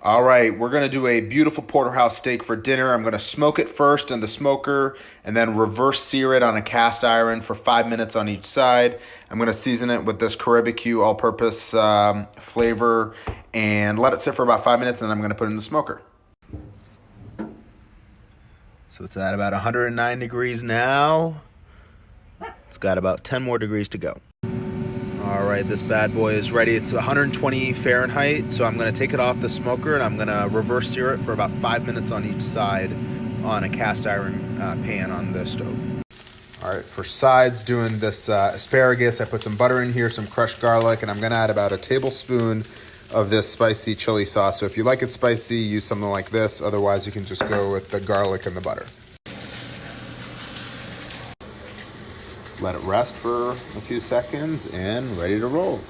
All right, we're gonna do a beautiful porterhouse steak for dinner. I'm gonna smoke it first in the smoker and then reverse sear it on a cast iron for five minutes on each side. I'm gonna season it with this Caribbean all-purpose um, flavor and let it sit for about five minutes and then I'm gonna put it in the smoker. So it's at about 109 degrees now. It's got about 10 more degrees to go. All right, this bad boy is ready. It's 120 Fahrenheit, so I'm gonna take it off the smoker and I'm gonna reverse sear it for about five minutes on each side on a cast iron uh, pan on the stove. All right, for sides, doing this uh, asparagus, I put some butter in here, some crushed garlic, and I'm gonna add about a tablespoon of this spicy chili sauce. So if you like it spicy, use something like this. Otherwise, you can just go with the garlic and the butter. Let it rest for a few seconds and ready to roll.